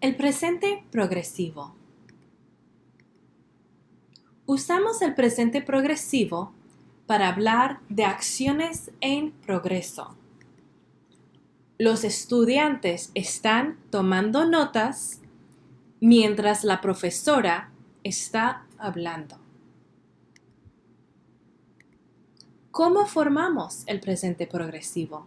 El presente progresivo. Usamos el presente progresivo para hablar de acciones en progreso. Los estudiantes están tomando notas mientras la profesora está hablando. ¿Cómo formamos el presente progresivo?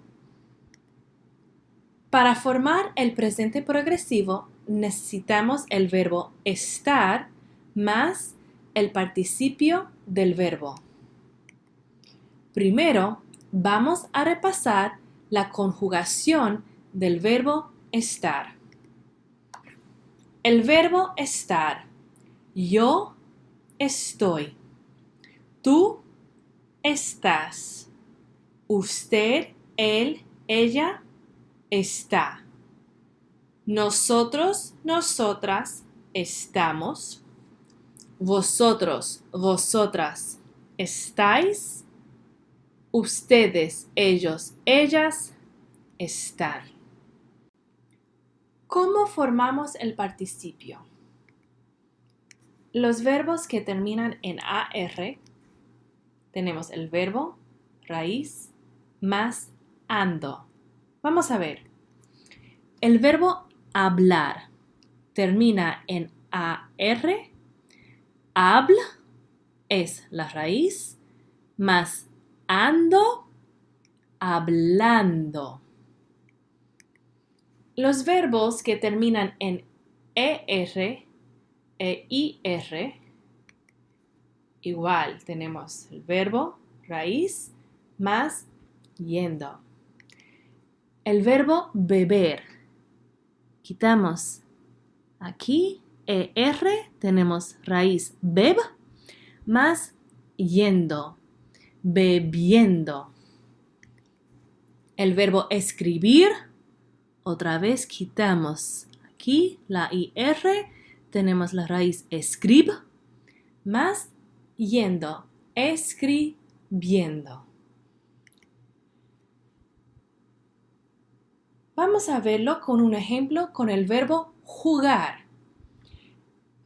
Para formar el presente progresivo necesitamos el verbo estar más el participio del verbo. Primero, vamos a repasar la conjugación del verbo estar. El verbo estar. Yo estoy. Tú estás. Usted, él, ella está. Nosotros, nosotras estamos. Vosotros, vosotras estáis. Ustedes, ellos, ellas están. ¿Cómo formamos el participio? Los verbos que terminan en AR tenemos el verbo raíz más ando. Vamos a ver. El verbo hablar termina en AR. Habla es la raíz más ando hablando. Los verbos que terminan en ER e IR, igual tenemos el verbo raíz más yendo. El verbo beber quitamos aquí ER, tenemos raíz beb más yendo, bebiendo. El verbo escribir, otra vez quitamos aquí la IR, tenemos la raíz escrib más yendo, escribiendo. Vamos a verlo con un ejemplo con el verbo jugar.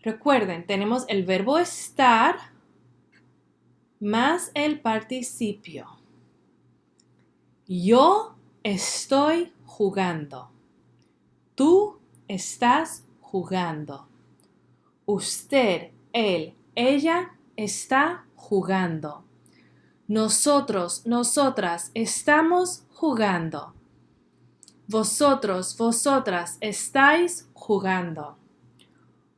Recuerden, tenemos el verbo estar más el participio. Yo estoy jugando. Tú estás jugando. Usted, él, ella está jugando. Nosotros, nosotras estamos jugando. Vosotros, vosotras estáis jugando.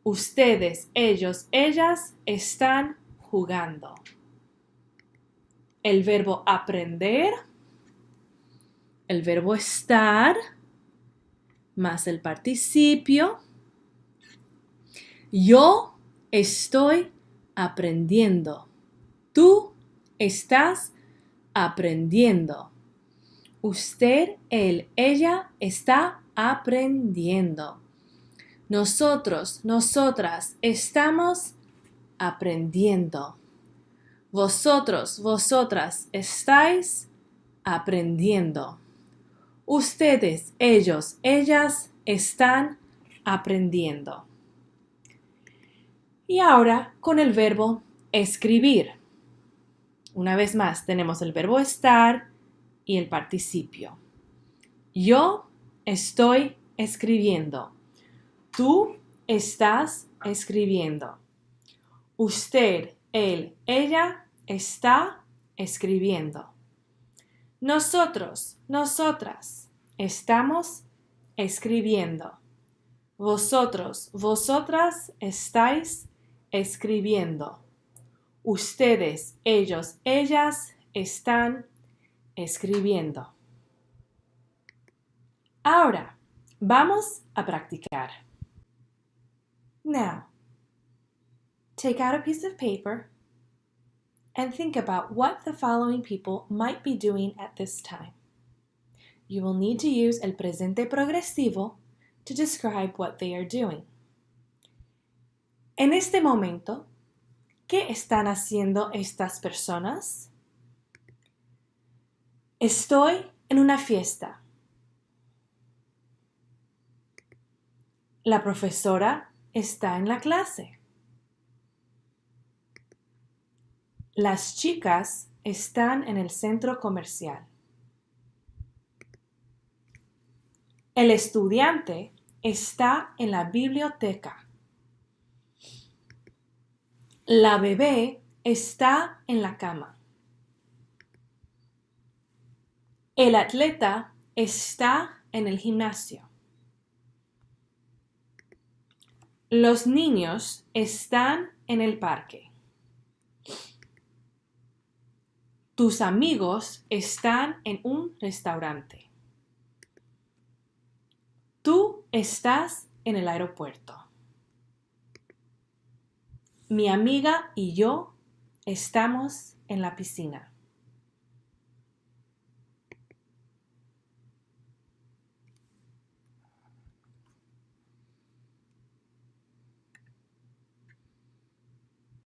Ustedes, ellos, ellas están jugando. El verbo aprender, el verbo estar, más el participio. Yo estoy aprendiendo. Tú estás aprendiendo. Usted, él, ella está aprendiendo. Nosotros, nosotras estamos aprendiendo. Vosotros, vosotras estáis aprendiendo. Ustedes, ellos, ellas están aprendiendo. Y ahora con el verbo escribir. Una vez más tenemos el verbo estar, y el participio. Yo estoy escribiendo. Tú estás escribiendo. Usted, él, ella está escribiendo. Nosotros, nosotras estamos escribiendo. Vosotros, vosotras estáis escribiendo. Ustedes, ellos, ellas están escribiendo. Ahora, vamos a practicar. Now, take out a piece of paper and think about what the following people might be doing at this time. You will need to use el presente progresivo to describe what they are doing. En este momento, ¿qué están haciendo estas personas? Estoy en una fiesta. La profesora está en la clase. Las chicas están en el centro comercial. El estudiante está en la biblioteca. La bebé está en la cama. El atleta está en el gimnasio. Los niños están en el parque. Tus amigos están en un restaurante. Tú estás en el aeropuerto. Mi amiga y yo estamos en la piscina.